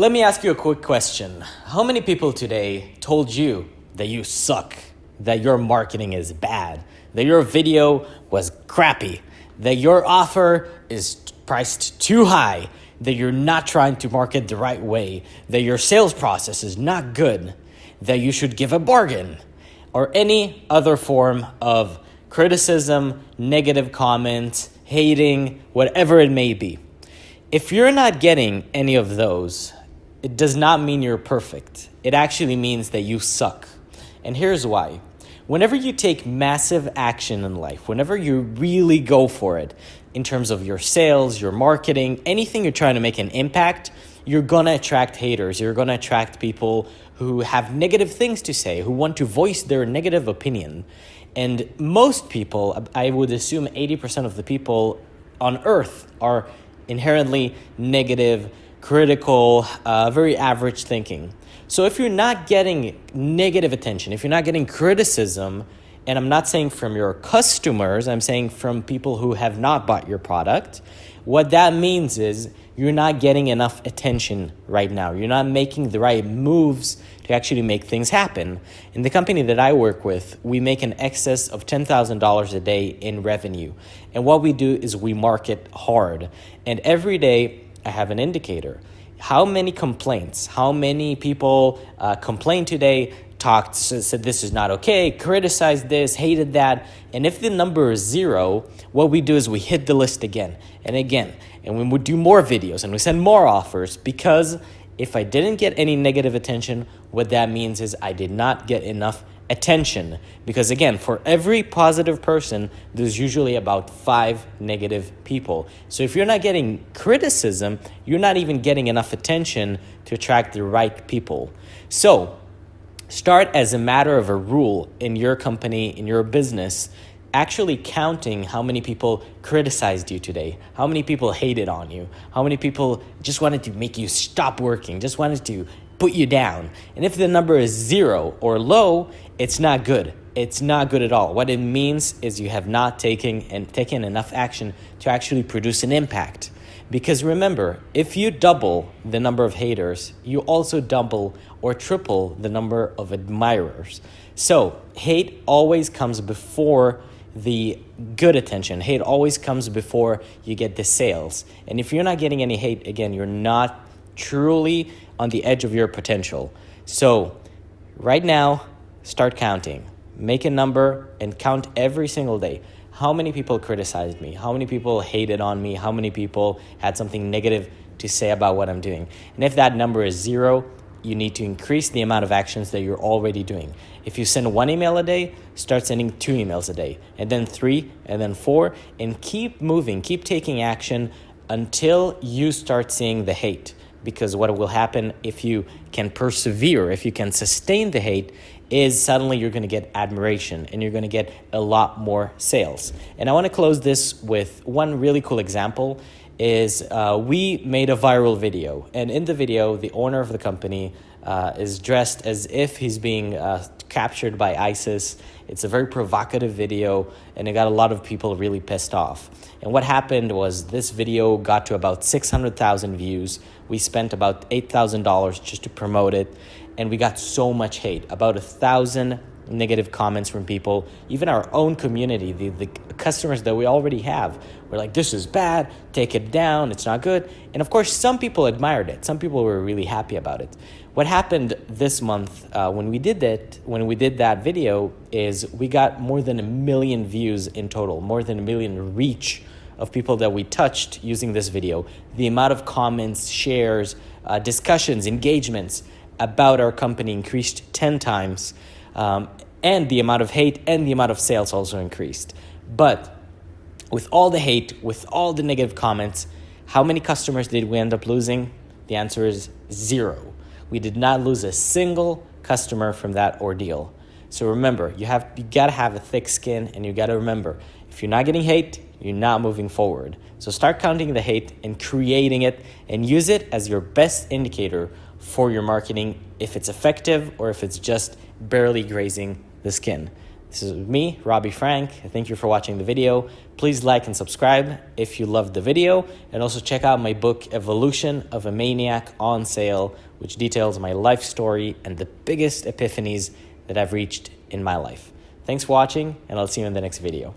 Let me ask you a quick question. How many people today told you that you suck, that your marketing is bad, that your video was crappy, that your offer is priced too high, that you're not trying to market the right way, that your sales process is not good, that you should give a bargain, or any other form of criticism, negative comments, hating, whatever it may be. If you're not getting any of those, it does not mean you're perfect. It actually means that you suck. And here's why. Whenever you take massive action in life, whenever you really go for it in terms of your sales, your marketing, anything you're trying to make an impact, you're gonna attract haters. You're gonna attract people who have negative things to say, who want to voice their negative opinion. And most people, I would assume 80% of the people on earth are inherently negative, critical, uh, very average thinking. So if you're not getting negative attention, if you're not getting criticism, and I'm not saying from your customers, I'm saying from people who have not bought your product, what that means is you're not getting enough attention right now. You're not making the right moves to actually make things happen. In the company that I work with, we make an excess of $10,000 a day in revenue. And what we do is we market hard. And every day I have an indicator. How many complaints, how many people uh, complained today, talked, said this is not okay, criticized this, hated that. And if the number is zero, what we do is we hit the list again and again. And we would do more videos and we send more offers because if I didn't get any negative attention, what that means is I did not get enough attention. Because again, for every positive person, there's usually about five negative people. So if you're not getting criticism, you're not even getting enough attention to attract the right people. So start as a matter of a rule in your company, in your business, actually counting how many people criticized you today, how many people hated on you, how many people just wanted to make you stop working, just wanted to put you down. And if the number is zero or low, it's not good. It's not good at all. What it means is you have not taken and taken enough action to actually produce an impact. Because remember, if you double the number of haters, you also double or triple the number of admirers. So hate always comes before the good attention. Hate always comes before you get the sales. And if you're not getting any hate, again, you're not truly on the edge of your potential. So right now, start counting. Make a number and count every single day. How many people criticized me? How many people hated on me? How many people had something negative to say about what I'm doing? And if that number is zero, you need to increase the amount of actions that you're already doing. If you send one email a day, start sending two emails a day, and then three, and then four, and keep moving, keep taking action until you start seeing the hate. Because what will happen if you can persevere, if you can sustain the hate, is suddenly you're going to get admiration and you're going to get a lot more sales. And I want to close this with one really cool example is uh, we made a viral video. And in the video, the owner of the company uh, is dressed as if he's being uh, captured by ISIS. It's a very provocative video, and it got a lot of people really pissed off. And what happened was this video got to about 600,000 views. We spent about $8,000 just to promote it, and we got so much hate, about a thousand negative comments from people, even our own community, the, the customers that we already have. We're like, this is bad, take it down, it's not good. And of course, some people admired it. Some people were really happy about it. What happened this month uh, when we did that, when we did that video, is we got more than a million views in total, more than a million reach of people that we touched using this video. The amount of comments, shares, uh, discussions, engagements about our company increased 10 times. Um, and the amount of hate and the amount of sales also increased. But with all the hate, with all the negative comments, how many customers did we end up losing? The answer is zero. We did not lose a single customer from that ordeal. So remember, you have you gotta have a thick skin and you gotta remember, if you're not getting hate, you're not moving forward. So start counting the hate and creating it and use it as your best indicator for your marketing if it's effective or if it's just barely grazing the skin. This is me, Robbie Frank. Thank you for watching the video. Please like and subscribe if you loved the video. And also check out my book, Evolution of a Maniac, on sale, which details my life story and the biggest epiphanies that I've reached in my life. Thanks for watching, and I'll see you in the next video.